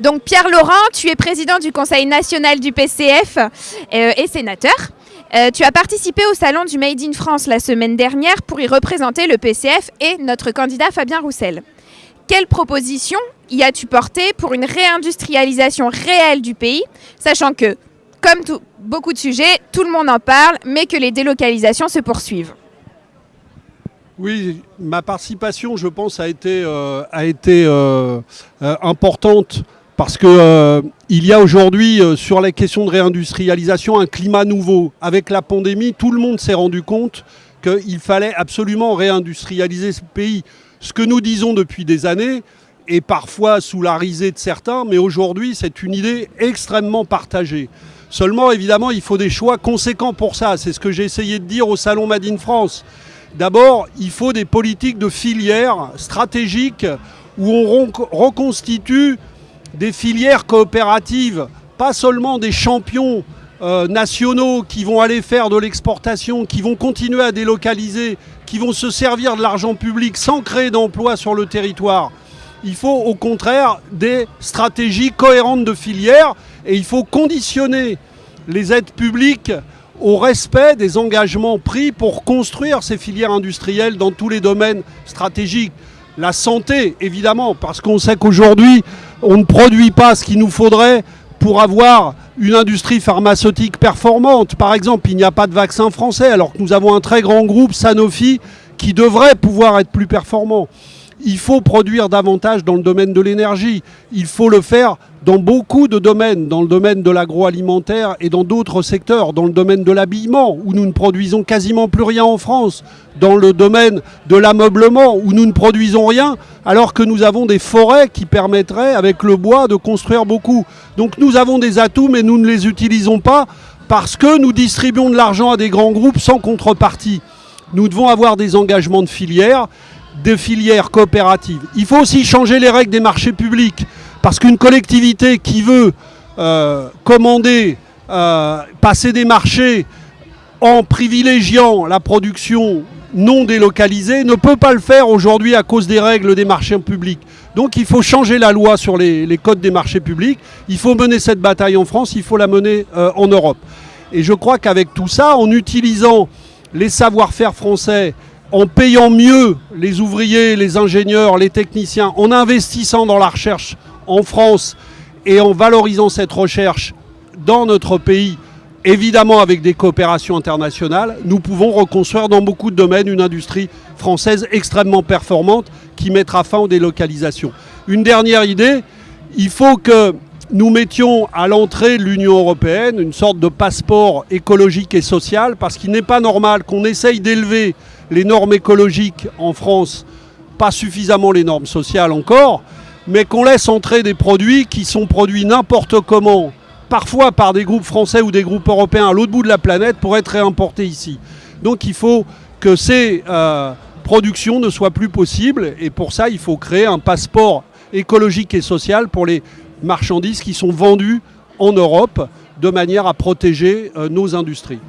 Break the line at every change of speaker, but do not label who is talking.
Donc Pierre Laurent, tu es président du Conseil national du PCF euh, et sénateur. Euh, tu as participé au salon du Made in France la semaine dernière pour y représenter le PCF et notre candidat Fabien Roussel. Quelles propositions y as-tu porté pour une réindustrialisation réelle du pays, sachant que, comme beaucoup de sujets, tout le monde en parle, mais que les délocalisations se poursuivent?
Oui, ma participation, je pense, a été, euh, euh, euh, importante parce qu'il euh, y a aujourd'hui, sur les questions de réindustrialisation, un climat nouveau. Avec la pandémie, tout le monde s'est rendu compte qu'il fallait absolument réindustrialiser ce pays. Ce que nous disons depuis des années, et parfois sous la risée de certains, mais aujourd'hui c'est une idée extrêmement partagée. Seulement, évidemment, il faut des choix conséquents pour ça. C'est ce que j'ai essayé de dire au Salon Made in France. D'abord, il faut des politiques de filières stratégiques où on reconstitue des filières coopératives, pas seulement des champions euh, nationaux qui vont aller faire de l'exportation, qui vont continuer à délocaliser, qui vont se servir de l'argent public sans créer d'emplois sur le territoire. Il faut au contraire des stratégies cohérentes de filières et il faut conditionner les aides publiques au respect des engagements pris pour construire ces filières industrielles dans tous les domaines stratégiques. La santé, évidemment, parce qu'on sait qu'aujourd'hui, on ne produit pas ce qu'il nous faudrait pour avoir une industrie pharmaceutique performante. Par exemple, il n'y a pas de vaccin français, alors que nous avons un très grand groupe, Sanofi, qui devrait pouvoir être plus performant. Il faut produire davantage dans le domaine de l'énergie. Il faut le faire dans beaucoup de domaines, dans le domaine de l'agroalimentaire et dans d'autres secteurs, dans le domaine de l'habillement, où nous ne produisons quasiment plus rien en France, dans le domaine de l'ameublement, où nous ne produisons rien, alors que nous avons des forêts qui permettraient, avec le bois, de construire beaucoup. Donc nous avons des atouts, mais nous ne les utilisons pas parce que nous distribuons de l'argent à des grands groupes sans contrepartie. Nous devons avoir des engagements de filières, des filières coopératives. Il faut aussi changer les règles des marchés publics. Parce qu'une collectivité qui veut euh, commander, euh, passer des marchés en privilégiant la production non délocalisée ne peut pas le faire aujourd'hui à cause des règles des marchés publics. Donc il faut changer la loi sur les, codes des marchés publics, il faut mener cette bataille en France, il faut la mener euh, en Europe. Et je crois qu'avec tout ça, en utilisant les savoir-faire français, en payant mieux les ouvriers, les ingénieurs, les techniciens, en investissant dans la recherche en France et en valorisant cette recherche dans notre pays, évidemment avec des coopérations internationales, nous pouvons reconstruire dans beaucoup de domaines une industrie française extrêmement performante qui mettra fin aux délocalisations. Une dernière idée, il faut que nous mettions à l'entrée de l'Union européenne une sorte de passeport écologique et social, parce qu'il n'est pas normal qu'on essaye d'élever les normes écologiques en France, pas suffisamment les normes sociales encore, mais qu'on laisse entrer des produits qui sont produits n'importe comment, parfois par des groupes français ou des groupes européens à l'autre bout de la planète pour être réimportés ici. Donc il faut que ces euh, productions ne soient plus possibles et pour ça il faut créer un passeport écologique et social pour les marchandises qui sont vendues en Europe de manière à protéger euh, nos industries.